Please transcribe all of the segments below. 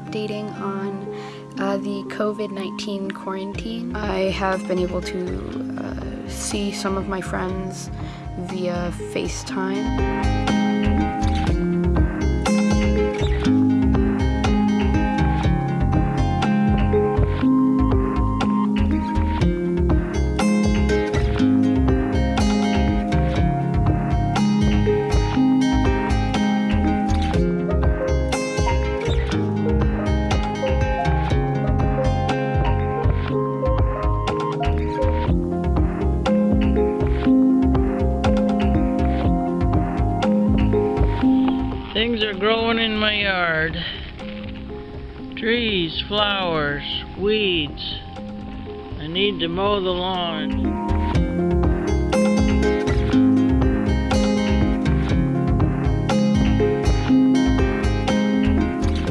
updating on uh, the COVID-19 quarantine. I have been able to uh, see some of my friends via FaceTime. Things are growing in my yard. Trees, flowers, weeds. I need to mow the lawn.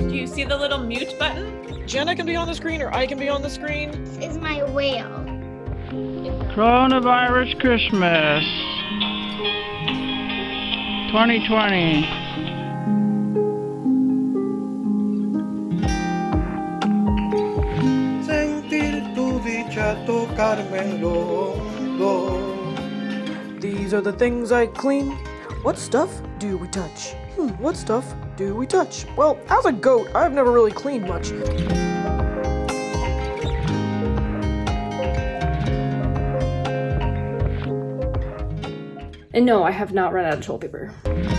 Do you see the little mute button? Jenna can be on the screen or I can be on the screen. This is my whale. Coronavirus Christmas 2020. Tu dicha tocarme el hombro. These are the things I clean. What stuff do we touch? Hmm, what stuff do we touch? Well, as a goat, I've never really cleaned much. And no, I have not run out of toilet paper.